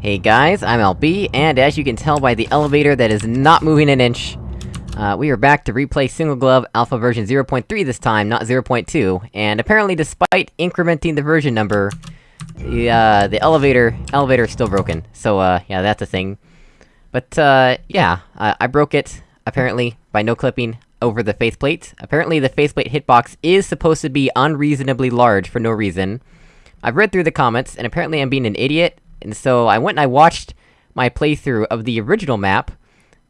Hey guys, I'm LB, and as you can tell by the elevator that is not moving an inch, uh, we are back to replay Single Glove Alpha version 0.3 this time, not 0.2, and apparently despite incrementing the version number, the, uh, the elevator- elevator is still broken. So, uh, yeah, that's a thing. But, uh, yeah, uh, I broke it, apparently, by no-clipping over the faceplate. Apparently the faceplate hitbox is supposed to be unreasonably large for no reason. I've read through the comments, and apparently I'm being an idiot, and so I went and I watched my playthrough of the original map,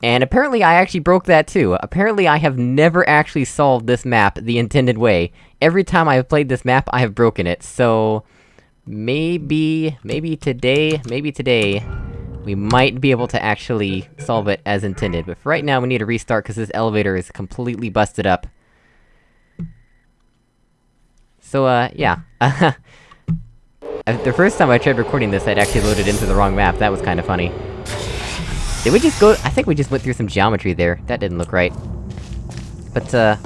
and apparently I actually broke that too. Apparently I have never actually solved this map the intended way. Every time I have played this map, I have broken it, so... Maybe... maybe today, maybe today... We might be able to actually solve it as intended, but for right now we need to restart because this elevator is completely busted up. So, uh, yeah. the first time I tried recording this, I'd actually loaded into the wrong map, that was kinda funny. Did we just go- I think we just went through some geometry there, that didn't look right. But, uh...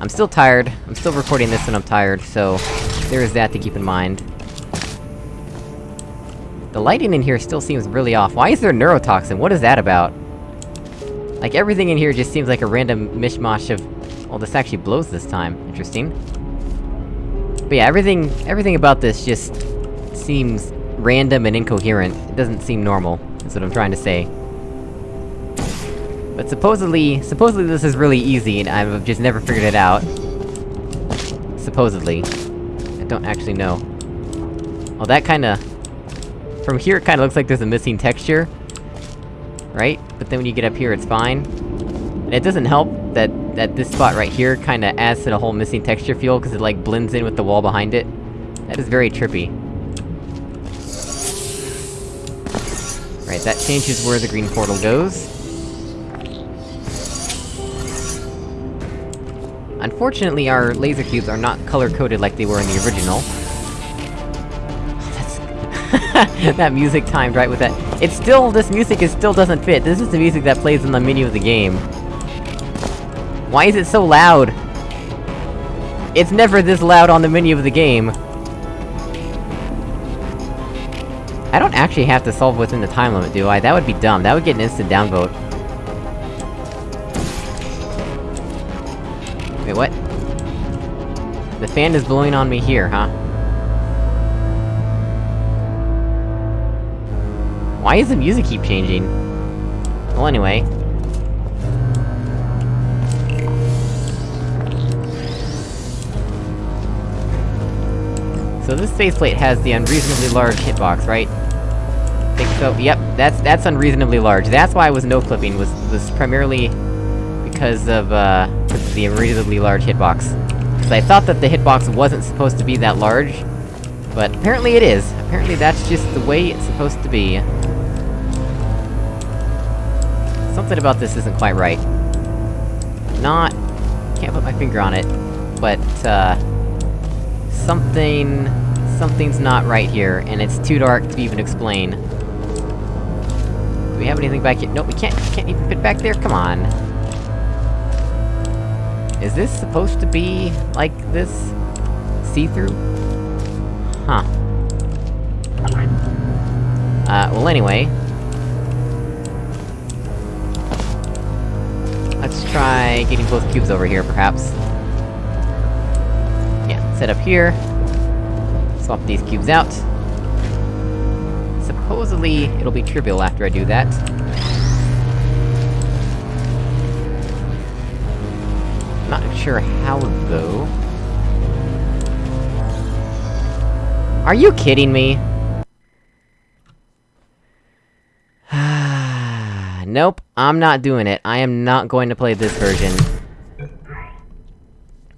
I'm still tired, I'm still recording this when I'm tired, so... There is that to keep in mind. The lighting in here still seems really off. Why is there neurotoxin? What is that about? Like, everything in here just seems like a random mishmash of... Well, this actually blows this time. Interesting. But yeah, everything- everything about this just... seems random and incoherent. It doesn't seem normal, That's what I'm trying to say. But supposedly- supposedly this is really easy, and I've just never figured it out. Supposedly. I don't actually know. Well, that kinda... From here, it kinda looks like there's a missing texture. Right? But then when you get up here, it's fine. And it doesn't help that- that this spot right here kinda adds to the whole missing texture feel, cause it like blends in with the wall behind it. That is very trippy. Right, that changes where the green portal goes. Unfortunately, our laser cubes are not color-coded like they were in the original. That's that music timed right with that. It's still- this music is still doesn't fit, this is the music that plays in the menu of the game. Why is it so loud? It's never this loud on the menu of the game. I don't actually have to solve within the time limit, do I? That would be dumb, that would get an instant downvote. Wait, what? The fan is blowing on me here, huh? Why does the music keep changing? Well, anyway. So this faceplate has the unreasonably large hitbox, right? Think so, yep, that's- that's unreasonably large. That's why I was no-clipping, was- was primarily... because of, uh... the unreasonably large hitbox. Because I thought that the hitbox wasn't supposed to be that large, but apparently it is. Apparently that's just the way it's supposed to be. Something about this isn't quite right. Not... can't put my finger on it, but, uh... Something... something's not right here, and it's too dark to even explain. Do we have anything back here? Nope, we can't- can't even fit back there? Come on. Is this supposed to be... like this? See-through? Huh. Uh, well anyway... Let's try getting both cubes over here, perhaps. Set up here. Swap these cubes out. Supposedly, it'll be trivial after I do that. Not sure how, though. Are you kidding me? nope, I'm not doing it. I am not going to play this version.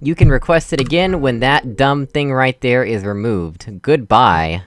You can request it again when that dumb thing right there is removed. Goodbye.